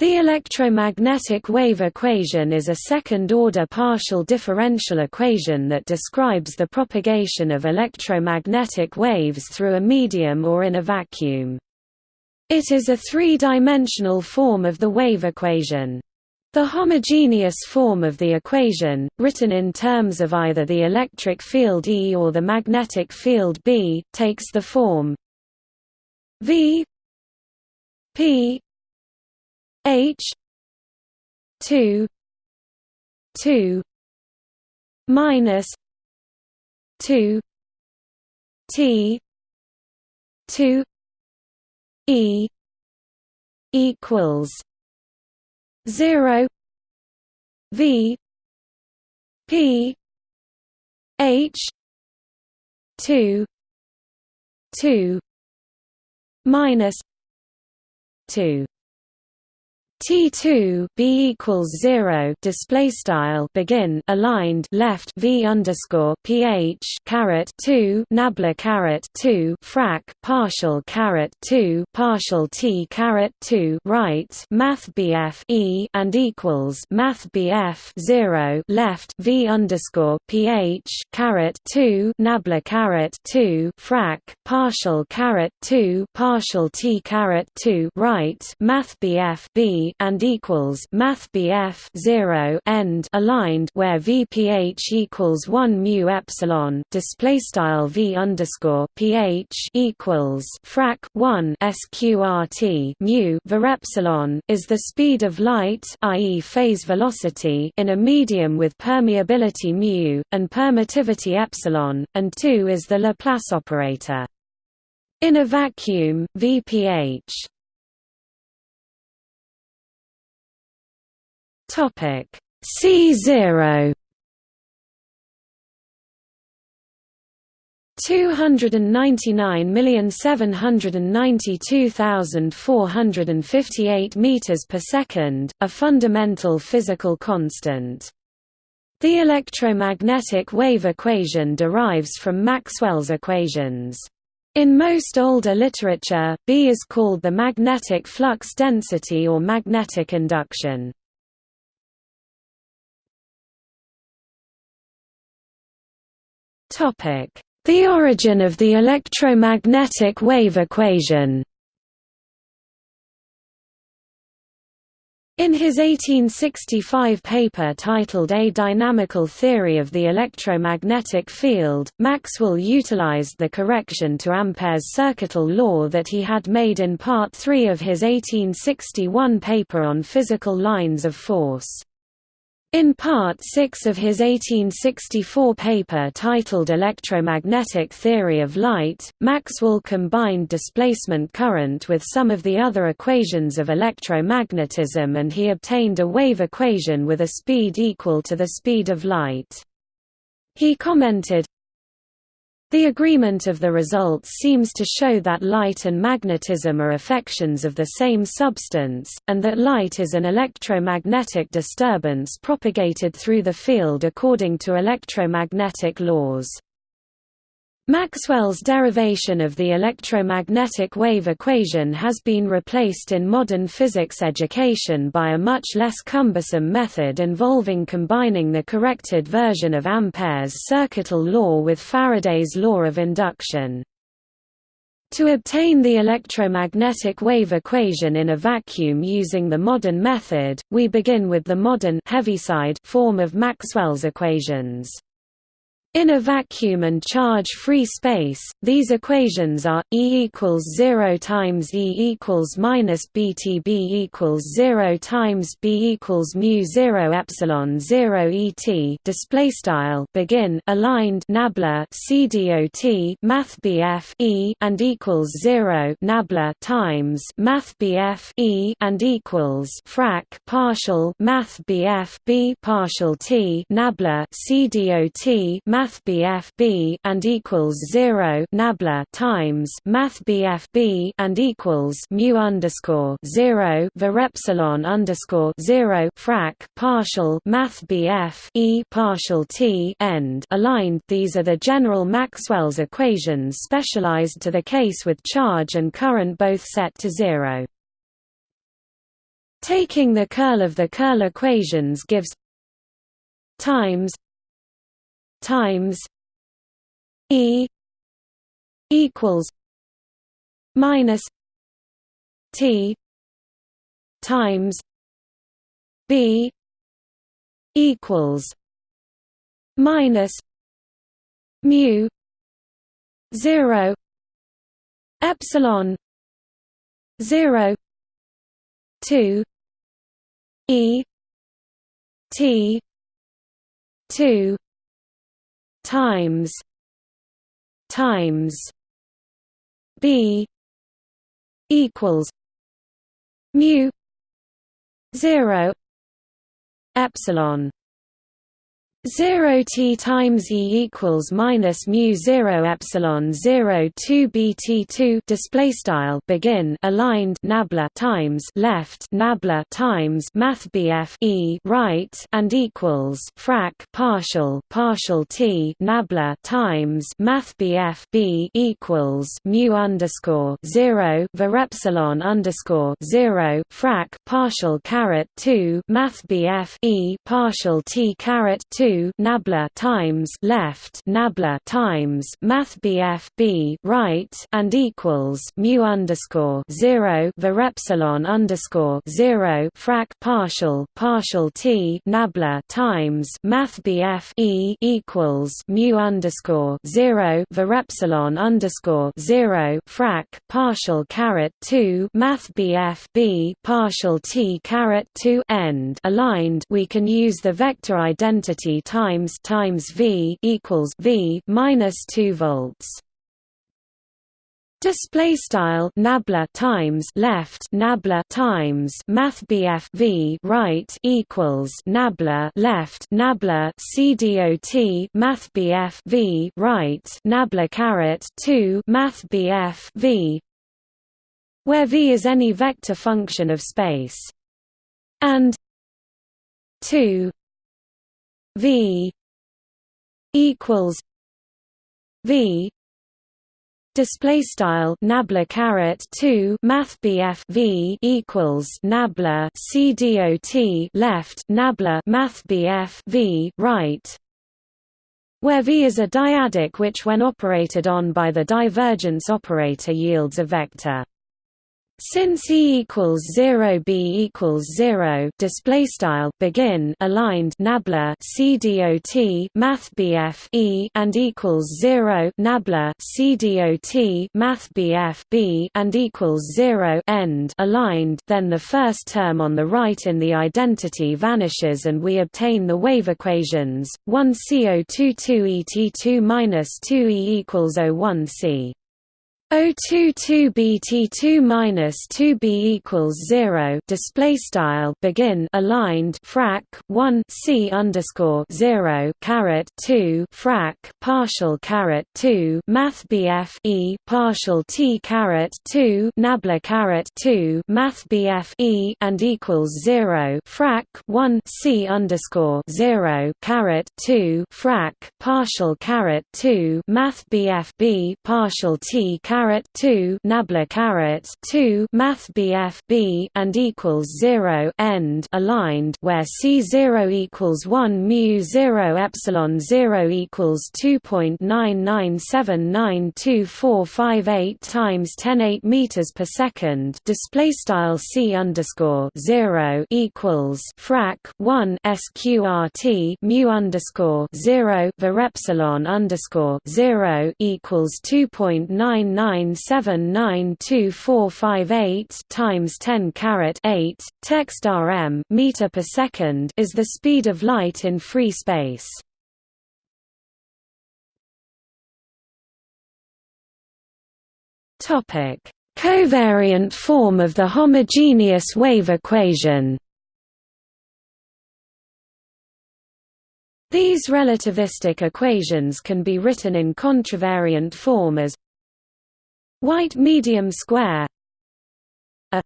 The electromagnetic wave equation is a second-order partial differential equation that describes the propagation of electromagnetic waves through a medium or in a vacuum. It is a three-dimensional form of the wave equation. The homogeneous form of the equation, written in terms of either the electric field E or the magnetic field B, takes the form V P H two two minus two T two E equals zero V P H two two minus two T2 B equals zero display style begin aligned left V underscore PH caret two nabla caret two frac partial caret two partial T caret two right Math BF E and equals Math BF zero left V underscore PH caret two nabla caret two frac partial caret two partial T caret two right Math BF B and equals math BF 0 end aligned where VPH equals 1 mu epsilon display style V underscore PH equals frac 1 sqrt mu var epsilon is the speed of light i.e. phase velocity in a medium with permeability mu and permittivity epsilon and 2 is the Laplace operator in a vacuum, VPH and fifty eight meters per second, a fundamental physical constant. The electromagnetic wave equation derives from Maxwell's equations. In most older literature, B is called the magnetic flux density or magnetic induction. The origin of the electromagnetic wave equation In his 1865 paper titled A Dynamical Theory of the Electromagnetic Field, Maxwell utilized the correction to Ampere's circuital law that he had made in Part 3 of his 1861 paper on physical lines of force. In Part 6 of his 1864 paper titled Electromagnetic Theory of Light, Maxwell combined displacement current with some of the other equations of electromagnetism and he obtained a wave equation with a speed equal to the speed of light. He commented, the agreement of the results seems to show that light and magnetism are affections of the same substance, and that light is an electromagnetic disturbance propagated through the field according to electromagnetic laws. Maxwell's derivation of the electromagnetic wave equation has been replaced in modern physics education by a much less cumbersome method involving combining the corrected version of Ampere's circuital law with Faraday's law of induction. To obtain the electromagnetic wave equation in a vacuum using the modern method, we begin with the modern Heaviside form of Maxwell's equations. In a vacuum and charge-free space, these equations are E equals zero times E equals minus BT B equals zero times B equals mu zero epsilon zero ET display style begin aligned nabla CDOT Math E and equals zero nabla times Math BF E and equals frac partial Math BF B partial T nabla CDOT Math math BF B and equals zero nabla times math BF B and equals mu underscore zero var epsilon underscore zero frac partial math BF E partial T end aligned. These are the general Maxwell's equations specialized to the case with charge and current both set to zero. Taking the curl of the curl equations gives times times E equals minus T times B equals minus mu zero epsilon zero two E T two times times B equals mu zero epsilon 0 t times e equals minus mu 0 epsilon 0 2 bt 2 display style begin aligned nabla times left nabla times math bf e right and equals frac partial partial t nabla times math bf b equals mu underscore 0 var epsilon underscore 0 frac partial caret 2 math bf e partial t caret 2 nabla times left nabla times math bf b right and equals mu underscore zero var epsilon underscore zero frac partial partial t nabla times math bf e equals mu underscore zero var epsilon underscore zero frac partial caret two math bf b partial t caret two end. Aligned we can use the vector identity times times V equals V minus two volts. Display style nabla times left nabla times math BF V right equals nabla left nabla CDOT math BF V right nabla caret two math BF V where V is any vector function of space and two V equals V display style nabla caret 2 math bf v equals nabla c dot left nabla math bf v right where v is a dyadic which when operated on by the divergence operator yields a vector since E equals zero B equals zero display style begin aligned nabla CDOT Math BF E and equals zero nabla CDOT Math BF B and equals zero end aligned. Then the first term on the right in the identity vanishes and we obtain the wave equations. 1 CO two two ET2 minus 2 E equals 01 C 022 bt2 minus 2b equals 0 display style begin aligned frac 1 c underscore 0 caret 2 frac partial caret 2 math bf e partial t caret 2 nabla caret 2 math bf e and equals 0 frac 1 c underscore 0 caret 2 frac partial caret 2 math bf b partial t caret caret 2 nabla caret 2 math bf b and equals 0 end aligned where c0 equals 1 mu 0 epsilon 0 equals 2.9979245 times 10 8 meters per second. Display style c underscore 0 equals frac 1 sqrt mu underscore 0 var epsilon underscore 0 equals 2.99 nine seven nine two four five eight times ten caret eight text rm meter per second is the speed of light in free space. Topic: Covariant form of the homogeneous wave equation. These relativistic equations can be written in contravariant form as white medium square a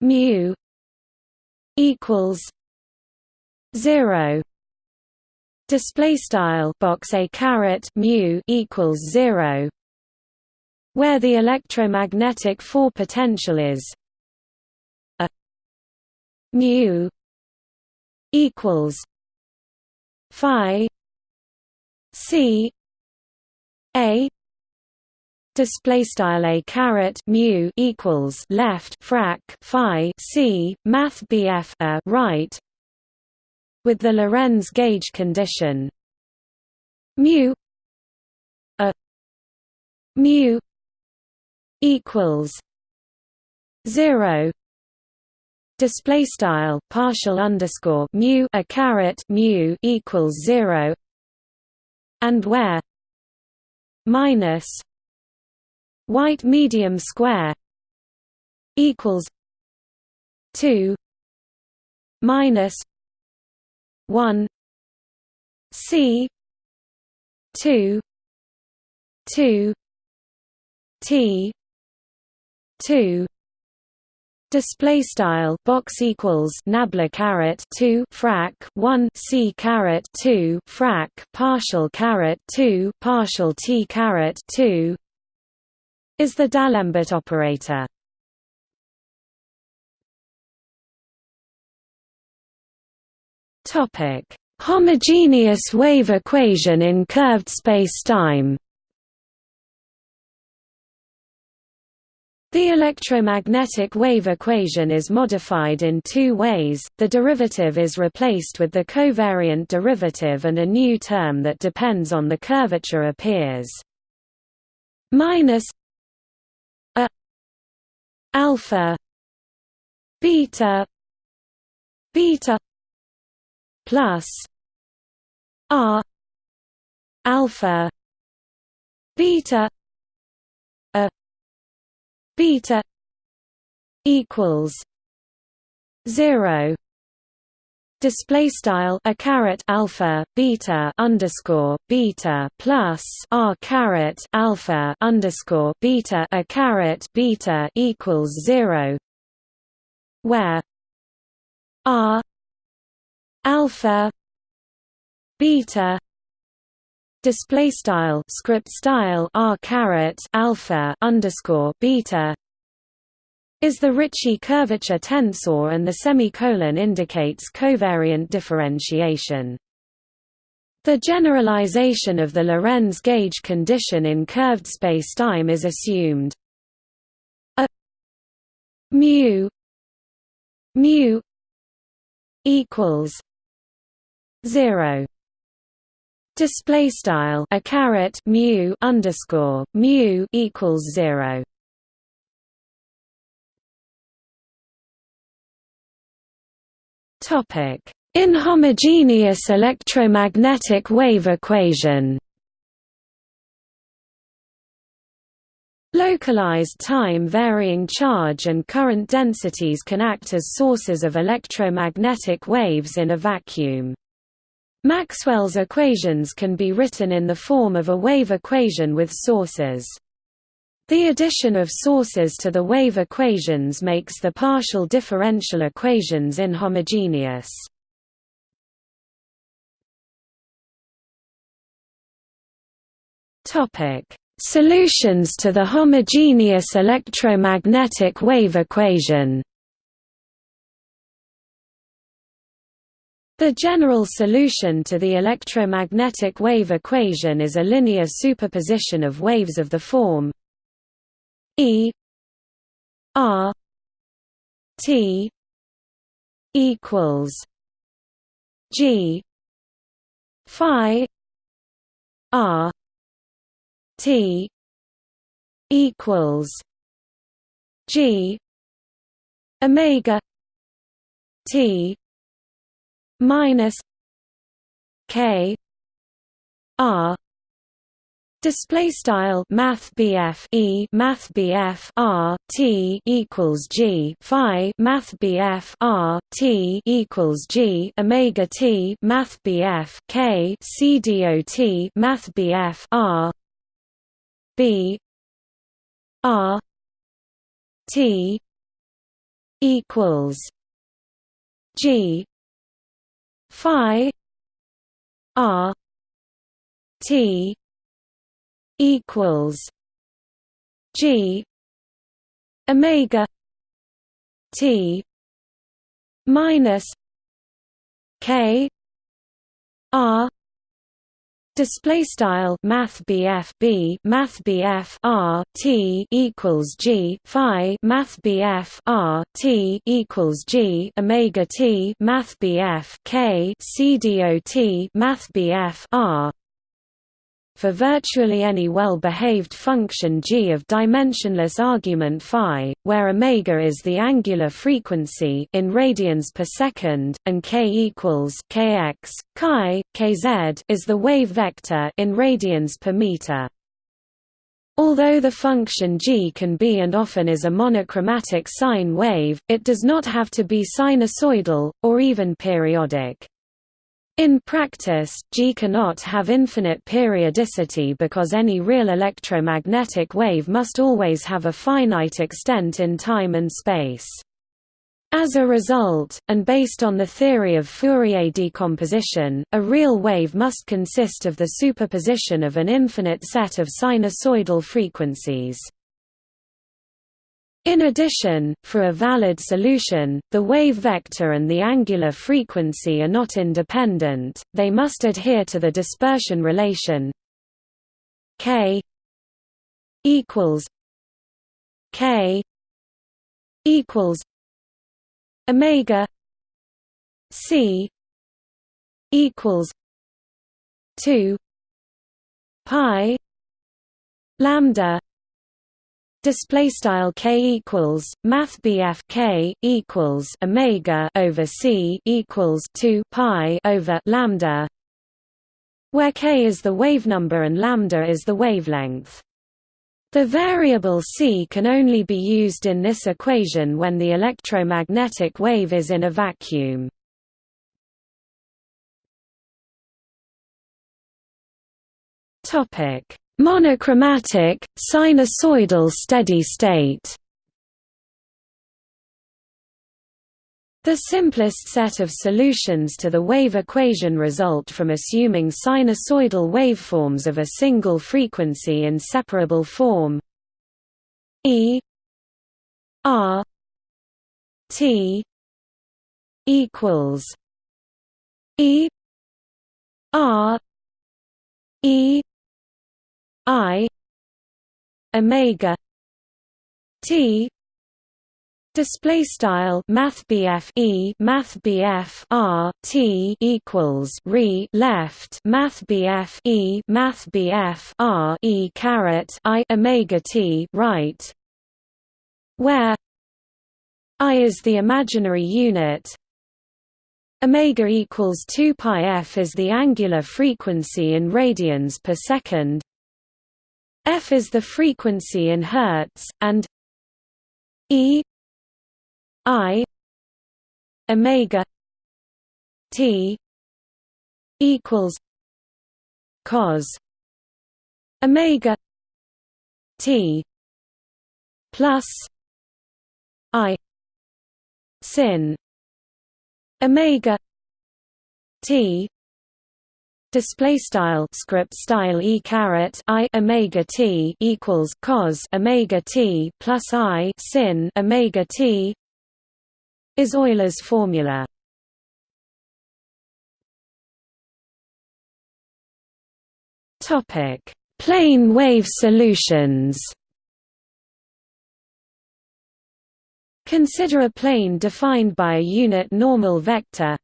mu equals 0 display style box a caret mu equals 0 where the electromagnetic four potential is a mu equals phi c a display style a caret mu equals left frac phi c math bf a right with the Lorentz gauge condition. Mu a mu equals 0 display style partial underscore mu a caret mu equals 0 and where minus white medium square equals 2 minus 1 c 2 2 t 2 display style box equals nabla caret 2 frac 1 c caret 2 frac partial caret 2 partial t caret 2 is the D'Alembert operator. Topic: Homogeneous wave equation in curved spacetime. The electromagnetic wave equation is modified in two ways, the derivative is replaced with the covariant derivative and a new term that depends on the curvature appears. Minus alpha beta beta plus r alpha beta a beta equals 0 display style a caret alpha beta underscore beta plus r caret alpha underscore beta a caret beta equals zero where r alpha beta display style script style r caret alpha underscore beta is the Ricci curvature tensor and the semicolon indicates covariant differentiation. The generalization of the Lorentz gauge condition in curved spacetime is assumed. A mu mu equals 0 display style a caret mu underscore mu equals 0 Inhomogeneous electromagnetic wave equation. Localized time-varying charge and current densities can act as sources of electromagnetic waves in a vacuum. Maxwell's equations can be written in the form of a wave equation with sources. The addition of sources to the wave equations makes the partial differential equations inhomogeneous. Solutions to the homogeneous electromagnetic wave equation. The general solution to the electromagnetic wave equation is a linear superposition of waves of the form E R T equals G Phi R T equals G Omega T minus K R Display style Math BF E Math BF R T equals G Phi Math BF R T equals G Omega T Math BF K C dot Math BF R B R T equals G Phi R T equals G Omega T minus K R Display style Math BF B Math BF R T equals G Phi Math BF R T equals G Omega T Math BF K C D O T Math BF R for virtually any well-behaved function g of dimensionless argument phi, where omega is the angular frequency in radians per second, and k equals kx, chi, kz is the wave vector in radians per meter. Although the function g can be and often is a monochromatic sine wave, it does not have to be sinusoidal, or even periodic. In practice, G cannot have infinite periodicity because any real electromagnetic wave must always have a finite extent in time and space. As a result, and based on the theory of Fourier decomposition, a real wave must consist of the superposition of an infinite set of sinusoidal frequencies. In addition, for a valid solution, the wave vector and the angular frequency are not independent, they must adhere to the dispersion relation k equals k equals omega c equals 2 pi lambda display style k equals math bf k equals omega over c equals 2 pi over lambda where k is the wave number and lambda is the wavelength. The variable c can only be used in this equation when the electromagnetic wave is in a vacuum. Topic Monochromatic, sinusoidal steady state. The simplest set of solutions to the wave equation result from assuming sinusoidal waveforms of a single frequency in separable form. E R T equals E R E I omega T display style math E math R T equals re left math E math R E caret I omega T right where I is the imaginary unit. Omega equals 2 pi f is the angular frequency in radians per second f is the frequency in hertz and e i omega t equals cos omega t plus i sin omega t display style script style e caret i omega t equals cos omega t plus i sin omega t is Euler's formula. Topic: Plane wave solutions. Consider a plane defined by a unit normal vector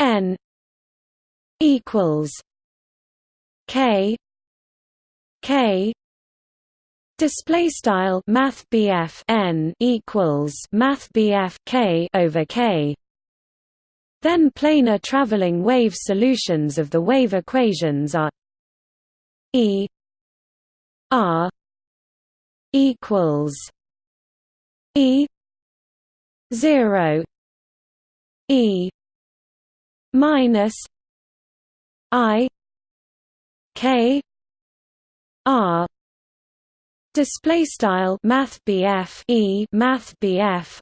n equals K K Display style Math N equals Math K over K. Then planar traveling wave solutions of the wave equations are E R equals E zero E minus I K R Display style Math E Math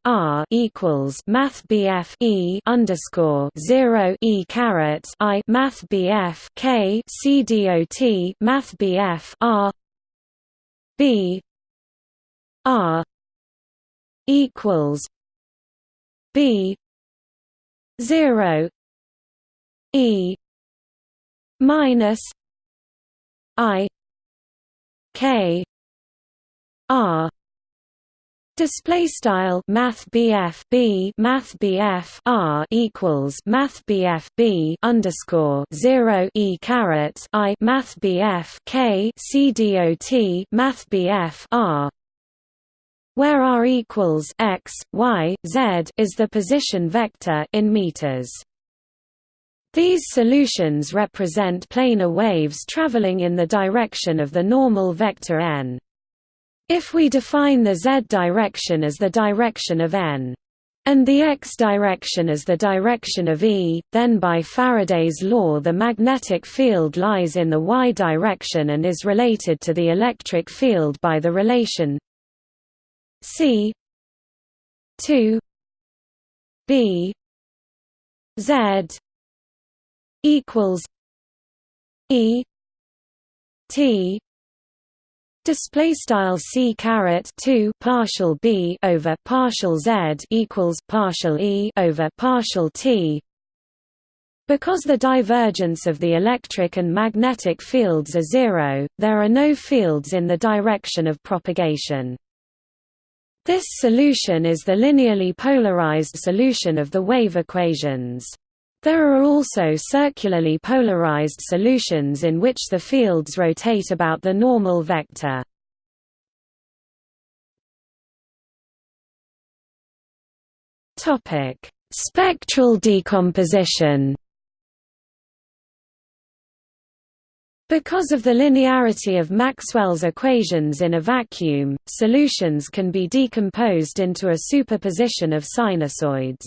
R equals Math E underscore zero E caret I Math K C D O T Math R B R equals B 0 e minus i k r Display style Math BF B Math BF R equals Math BF B underscore zero E caret I Math BF K C D O T Math BF R where R equals x, y, z is the position vector in meters. These solutions represent planar waves traveling in the direction of the normal vector n. If we define the z direction as the direction of n, and the x direction as the direction of E, then by Faraday's law the magnetic field lies in the y direction and is related to the electric field by the relation c 2 b z equals E T Display style c caret two partial b over partial z equals partial e over partial t. Because the divergence of the electric and magnetic fields are zero, there are no fields in the direction of propagation. This solution is the linearly polarized solution of the wave equations. There are also circularly polarized solutions in which the fields rotate about the normal vector. Topic: Spectral decomposition. Because of the linearity of Maxwell's equations in a vacuum, solutions can be decomposed into a superposition of sinusoids.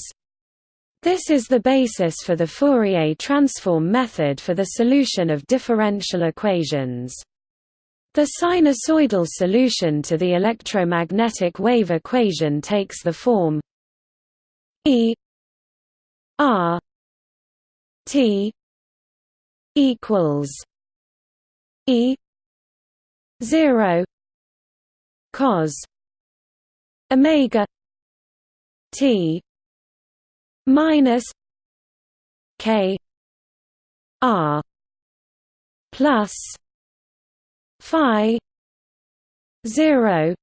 This is the basis for the Fourier transform method for the solution of differential equations. The sinusoidal solution to the electromagnetic wave equation takes the form E R T equals E zero cos omega T minus K R plus Phi zero.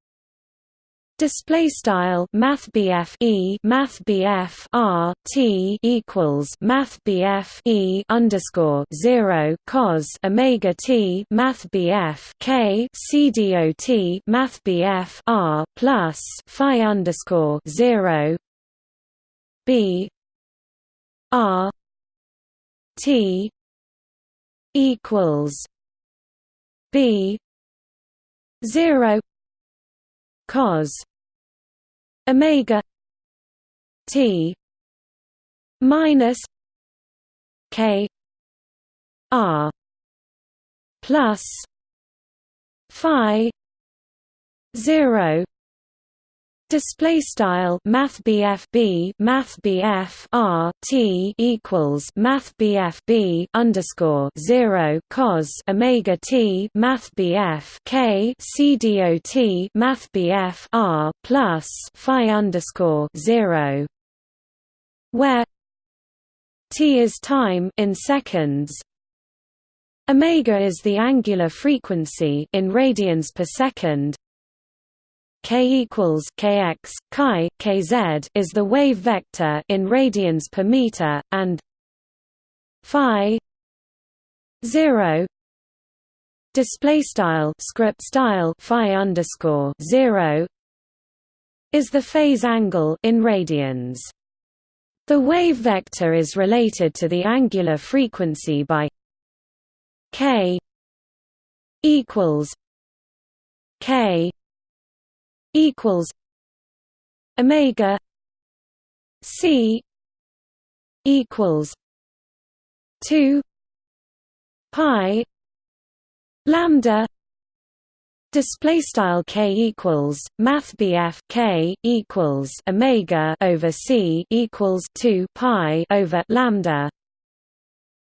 Display style Math E Math R T equals Math E underscore zero cos Omega T Math K C D O T Math R plus Phi underscore zero B R T equals B zero cos Omega T minus K R plus Phi zero Display style Math B Math R T equals Math B underscore zero cos Omega T Math K C D O T Math R plus Phi underscore zero where T is time in seconds. Omega is the angular frequency in radians per second k equals kx chi kz is the wave vector in radians per meter and phi 0 display style script style phi underscore 0 is the phase angle in radians. The wave vector is related to the angular frequency by k equals k equals omega c equals 2 pi lambda Display style k equals math k equals omega over c equals two pi over lambda,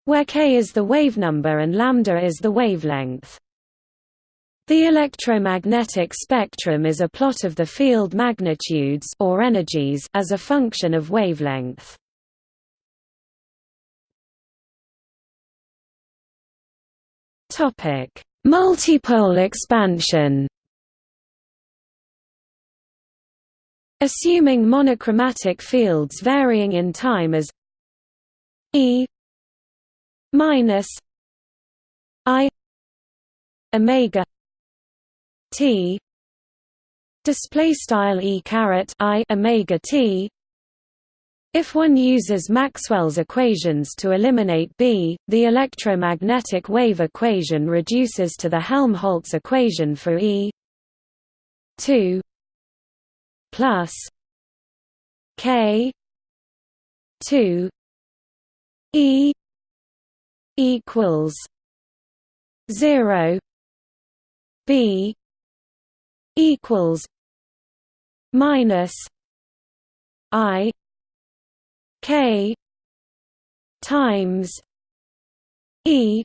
where k is the wave number and lambda is the wavelength. The electromagnetic spectrum is a plot of the field magnitudes or energies as a function of wavelength. Topic: Multipole expansion. Assuming monochromatic fields varying in time as E minus I omega T. Display style E caret I omega T. If one uses Maxwell's equations to eliminate B, the electromagnetic wave equation reduces to the Helmholtz equation for E. 2 plus K 2 E equals 0 B equals minus I K times E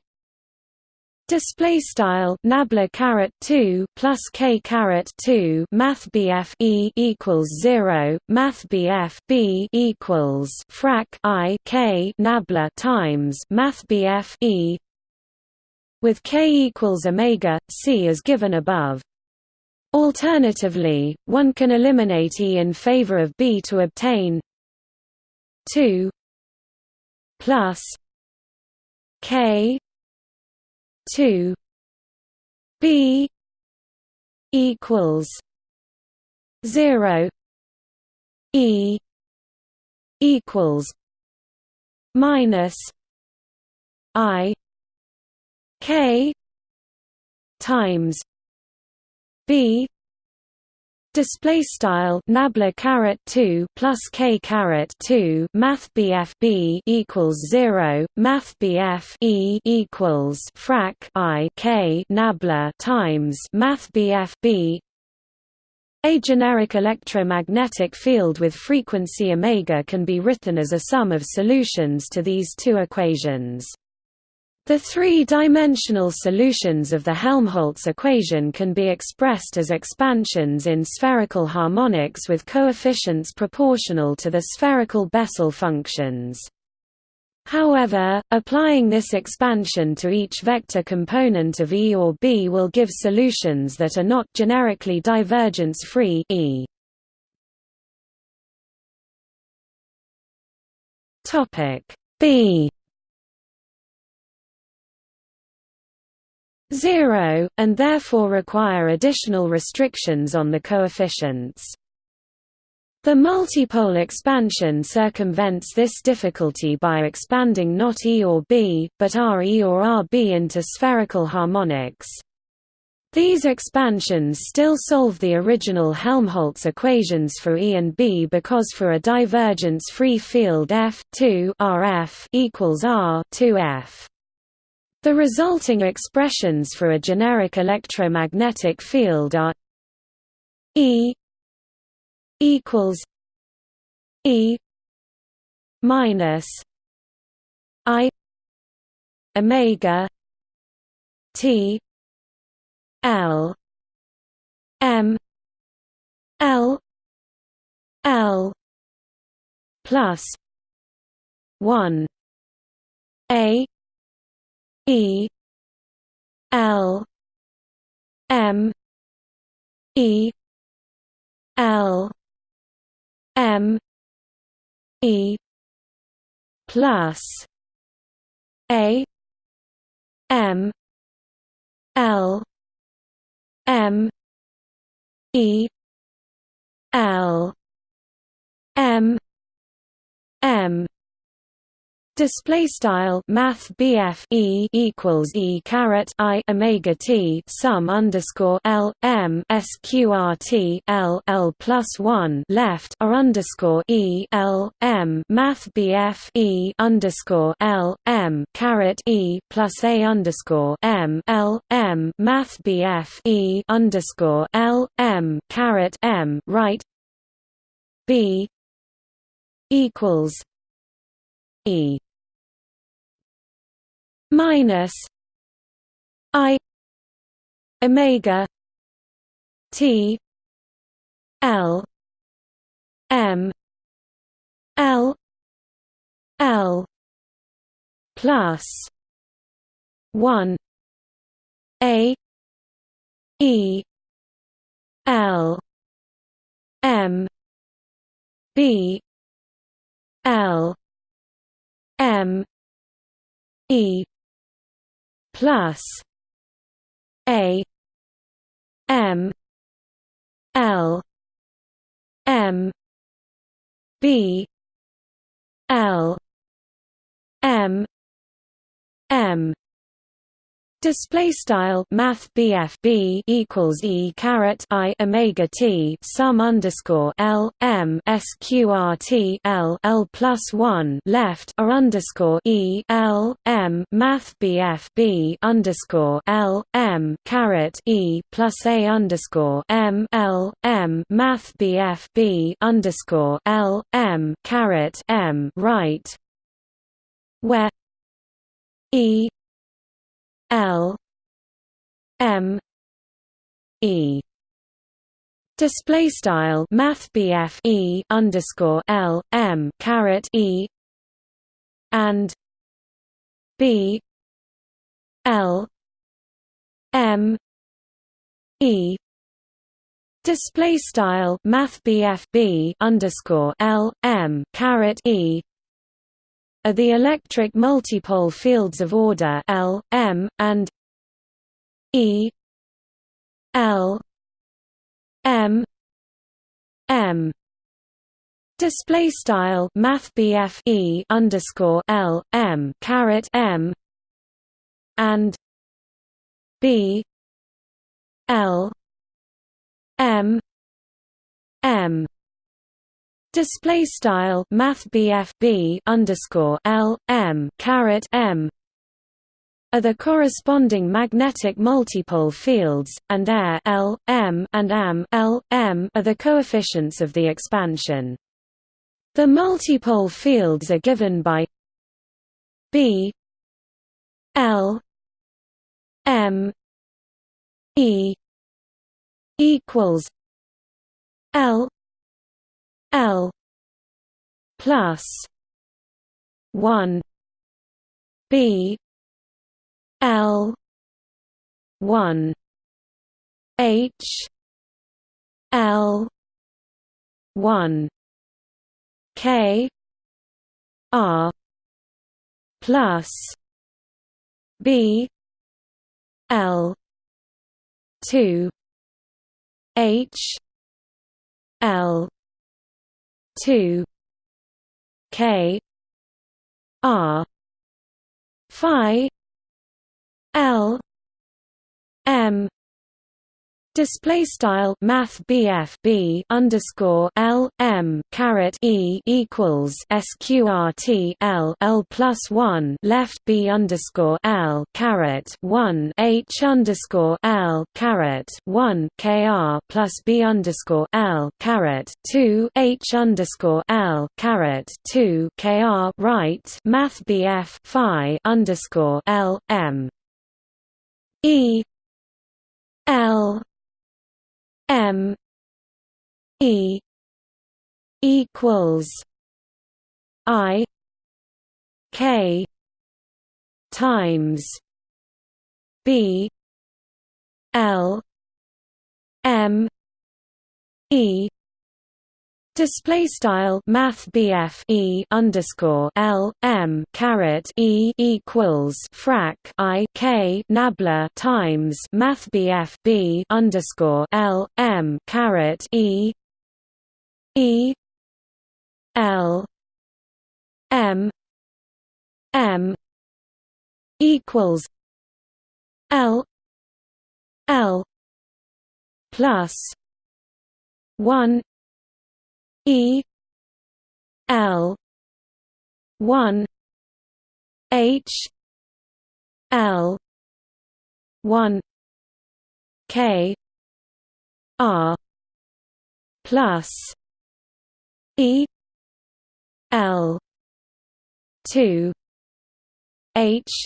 Display style nabla caret two plus k caret two math bf e equals zero math bf b equals frac i k nabla times math bf e with k equals omega c as given above. Alternatively, one can eliminate e in favor of b to obtain 2 plus k 2 b equals 0 e equals minus i k times b Display style nabla caret two plus k caret two math bf b equals zero math bf e equals frac i k nabla times math bf b. A generic electromagnetic field with frequency omega can be written as a sum of solutions to these two equations. The three-dimensional solutions of the Helmholtz equation can be expressed as expansions in spherical harmonics with coefficients proportional to the spherical Bessel functions. However, applying this expansion to each vector component of E or B will give solutions that are not generically divergence-free E. B 0, and therefore require additional restrictions on the coefficients. The multipole expansion circumvents this difficulty by expanding not E or B, but R E or RB into spherical harmonics. These expansions still solve the original Helmholtz equations for E and B because for a divergence-free field F 2 RF equals R 2F. The resulting expressions for a generic electromagnetic field are E equals E minus I omega T L M L L plus one A E L M E L M E plus A M L M E L M M Display style Math BF E equals E caret I Omega T sum underscore L M SQRT L L plus one left R underscore E L M Math BF E underscore L M caret E plus A underscore M L M Math BF E underscore L M caret M right? B equals E minus I omega T L M L L plus one A E L M B L M E plus A M L M B L M M Display style Math B equals E caret I Omega T sum underscore L M SQRT L L plus one left or underscore E L M Math B underscore L M caret E plus A underscore M L M Math B underscore L M caret M right where E L M E. Display style math E underscore L M caret E. And B L M E. Display style math B underscore L M caret E are the electric multipole fields of order L, M, and E L M M. Display style math E underscore L M caret M and B L M M Display style Math B underscore L M caret M are the corresponding magnetic multipole fields, and air L, M and AM L, M are the coefficients of the expansion. The multipole fields are given by B L M E equals L L plus one B L one H L one K R plus B L two H L two K R Phi L M Display style Math BF B underscore L M caret E equals SQRT L L plus one left B underscore L caret one H underscore L caret one KR plus B underscore L caret two H underscore L caret two KR right Math BF Phi underscore L M. E L M E equals I K times B L M E Display style Math BF E underscore L M caret E equals frac I K nabla times Math BF B underscore L M caret E E L M M equals L L plus one E L one H L one K R plus E L two H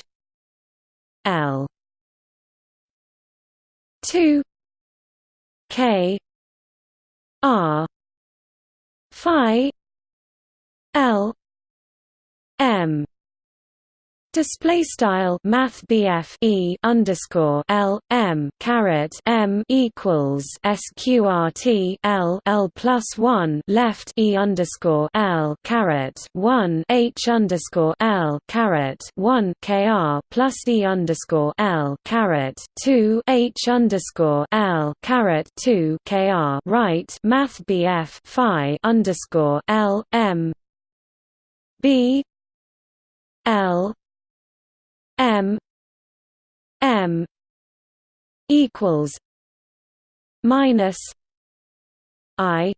L two K R phi l m Display style Math e underscore L M caret M equals SQRT L L plus one left E underscore L caret one H underscore L caret one KR plus E underscore L caret two H underscore L caret two KR right Math Phi underscore L M B L M M equals minus I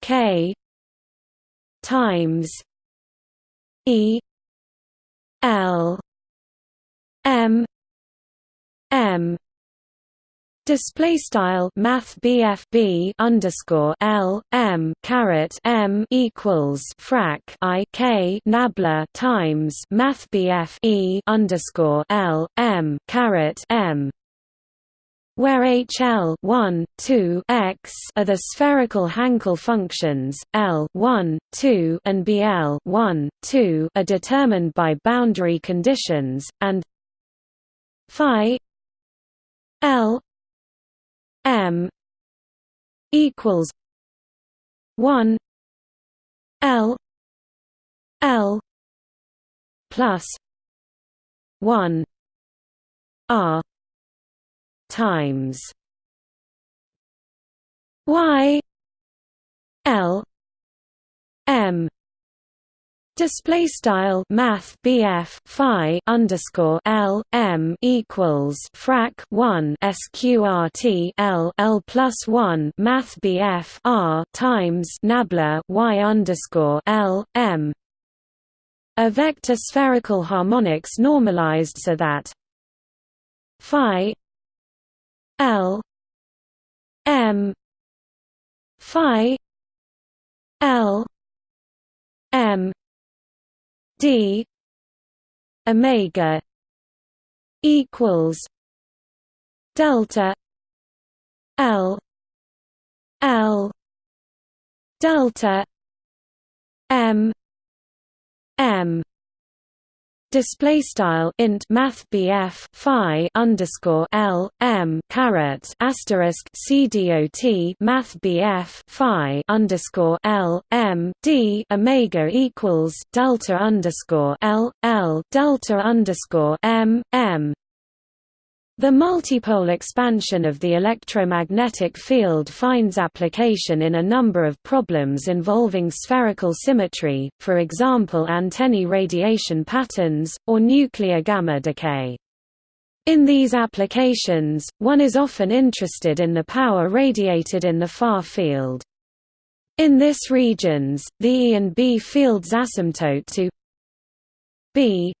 K times E L M M Display style Math BFB underscore L M caret M equals frac I K nabla times Math BF E underscore L M caret M where HL 1, 2 x are the spherical Hankel functions, L 1, 2 and BL 1, 2 are determined by boundary conditions, and phi L M equals one L L plus one R times Y L M Display style Math BF Phi underscore L M equals frac one SQRT L L plus one Math BF R times Nabla Y underscore L M. A vector spherical harmonics normalized so that Phi L M Phi L M d omega equals delta l l delta m m display style int math BF phi underscore L M caret asterisk C dot math BF phi underscore L M D Omega equals delta underscore L L delta underscore M M the multipole expansion of the electromagnetic field finds application in a number of problems involving spherical symmetry, for example antennae radiation patterns, or nuclear gamma decay. In these applications, one is often interested in the power radiated in the far field. In this regions, the E and B fields asymptote to B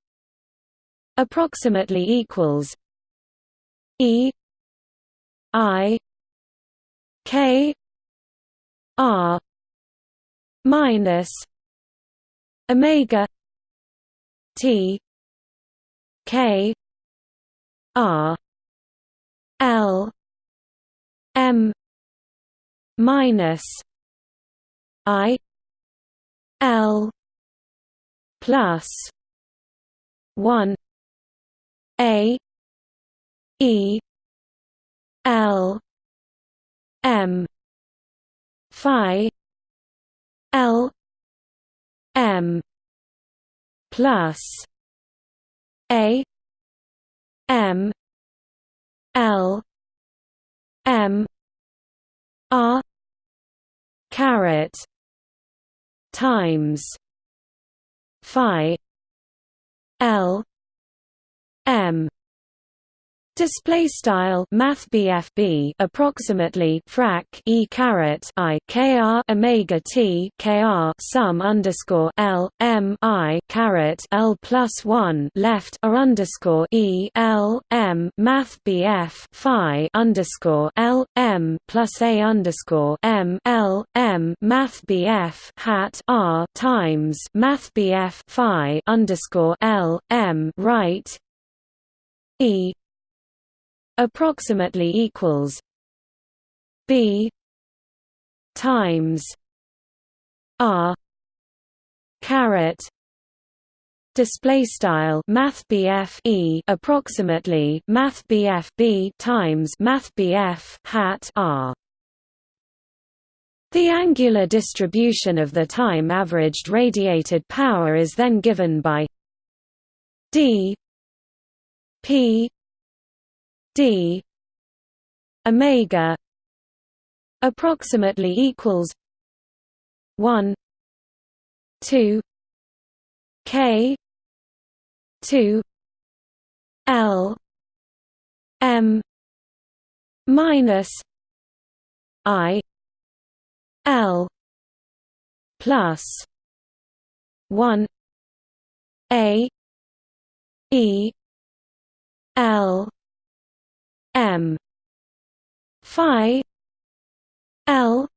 approximately equals E I K R minus Omega T K R L M minus I L plus one A E L M Phi L M plus A M L M R caret times Phi L M Display style Math BFB approximately frac e caret i kr omega t kr sum underscore l m i caret l plus one left r underscore e l m Math BF phi underscore l m plus a underscore m l m Math BF hat r times Math BF phi underscore l m right e approximately equals b times r caret display style math e approximately math b times math BF hat r. The angular distribution of the time averaged radiated power is then given by d p d omega approximately equals 1 2 k 2 l m minus i l plus 1 a e l m. Phi. L.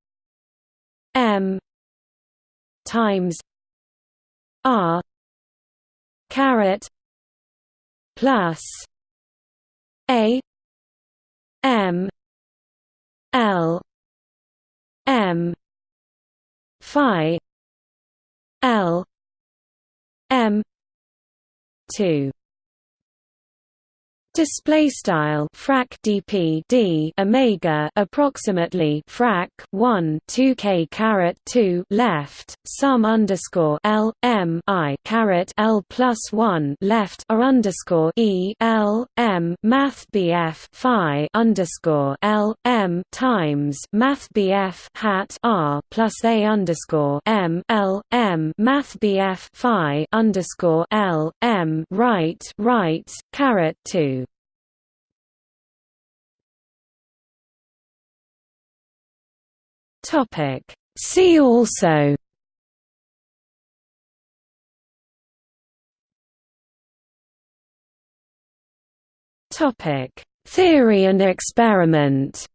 M. Times. R. Caret. Plus. A. M. L. M. Phi. L. M. 2 Display style frac dp d omega approximately frac 1 2 k caret 2 left sum underscore l m i caret l plus 1 left r underscore e l m math bf phi underscore l m times math bf hat r plus a underscore m l m math bf phi underscore l m right right caret 2 Topic. See also. Topic. Theory and experiment.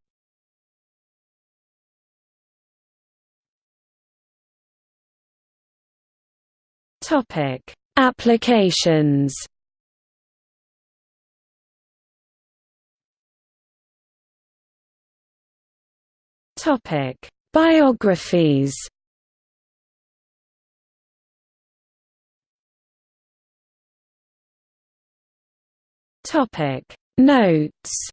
Topic. Applications. Topic Biographies. Topic. Notes.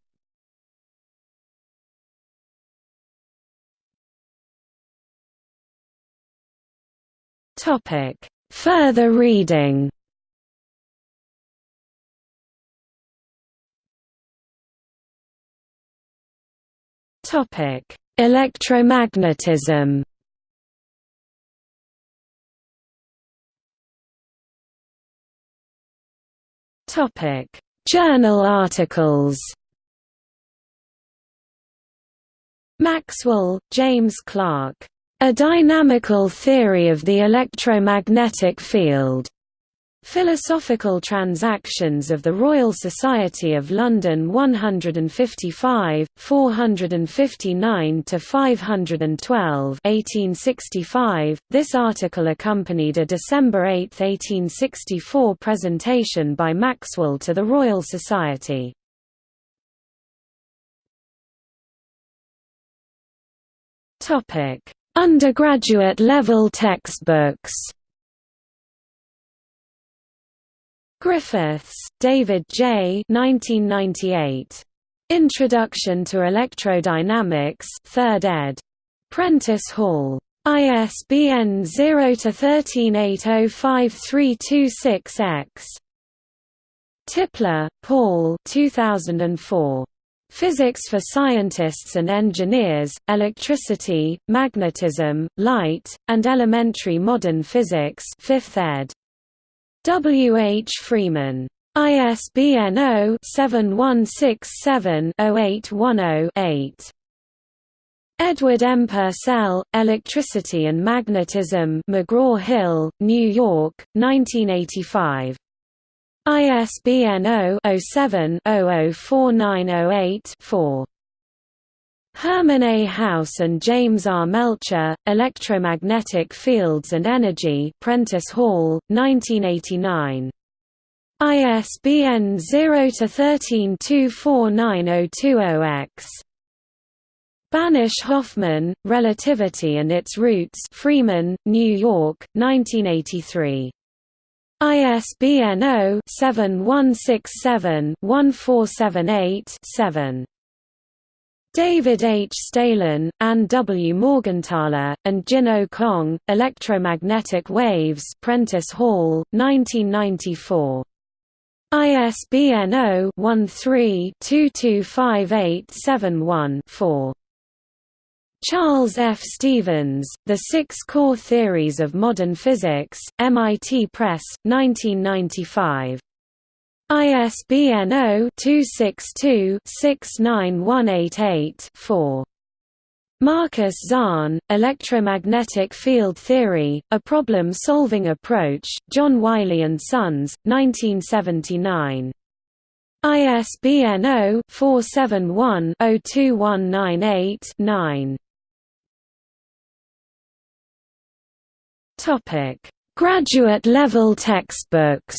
Topic. Further reading Topic Electromagnetism Topic: Journal articles. Maxwell, James Clerk. A Dynamical Theory of the Electromagnetic Field. Philosophical Transactions of the Royal Society of London 155, 459 to 512, 1865. This article accompanied a December 8, 1864 presentation by Maxwell to the Royal Society. Topic: Undergraduate level textbooks Griffiths, David J. 1998. Introduction to Electrodynamics 3rd ed. Prentice Hall. ISBN 0-13805326-X. Tipler, Paul 2004. Physics for Scientists and Engineers, Electricity, Magnetism, Light, and Elementary Modern Physics 5th ed. W. H. Freeman. ISBN 0-7167-0810-8. Edward M. Purcell, Electricity and Magnetism McGraw-Hill, New York, 1985. ISBN 0-07-004908-4. Hermann A. Haus and James R. Melcher, Electromagnetic Fields and Energy Prentice Hall, 1989. ISBN 0-13249020-X. Banesh Hoffmann, Relativity and Its Roots Freeman, New York, 1983. ISBN 0-7167-1478-7. David H. Staelin, Anne W. Morgenthaler, and Jin O. Kong, Electromagnetic Waves Prentice Hall, 1994. ISBN 0-13-225871-4. Charles F. Stevens, The Six Core Theories of Modern Physics, MIT Press, 1995. ISBN 0-262-69188-4. Markus Zahn, Electromagnetic Field Theory, A Problem-Solving Approach, John Wiley & Sons, 1979. ISBN 0-471-02198-9. Graduate level textbooks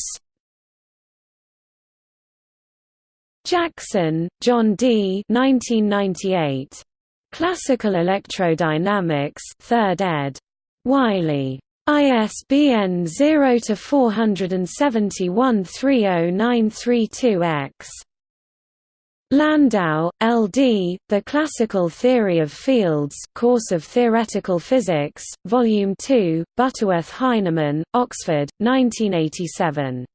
Jackson, John D. 1998. Classical Electrodynamics, 3rd ed. Wiley. ISBN 0-471-30932-X. Landau, L.D., The Classical Theory of Fields Course of Theoretical Physics, Volume 2, Butterworth Heinemann, Oxford, 1987.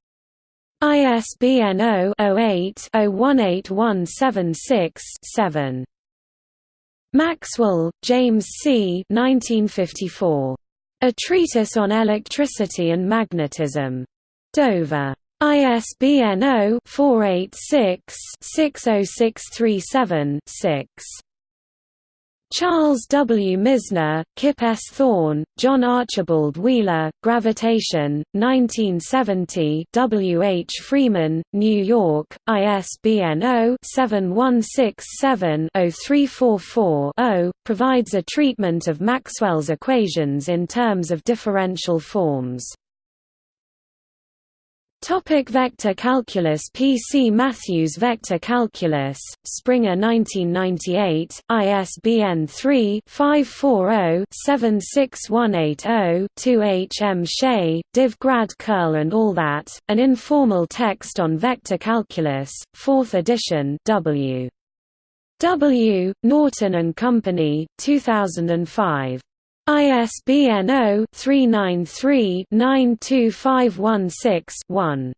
ISBN 0-08-018176-7. Maxwell, James C. 1954. A Treatise on Electricity and Magnetism. Dover. ISBN 0-486-60637-6. Charles W. Misner, Kip S. Thorne, John Archibald Wheeler, Gravitation, 1970 W. H. Freeman, New York, ISBN 0-7167-0344-0, provides a treatment of Maxwell's equations in terms of differential forms. Topic vector calculus P. C. Matthews Vector Calculus, Springer 1998, ISBN 3-540-76180-2 H. M. Shea, Div Grad Curl and All That, An Informal Text on Vector Calculus, 4th edition W. W. Norton and Company, 2005. ISBN 0-393-92516-1.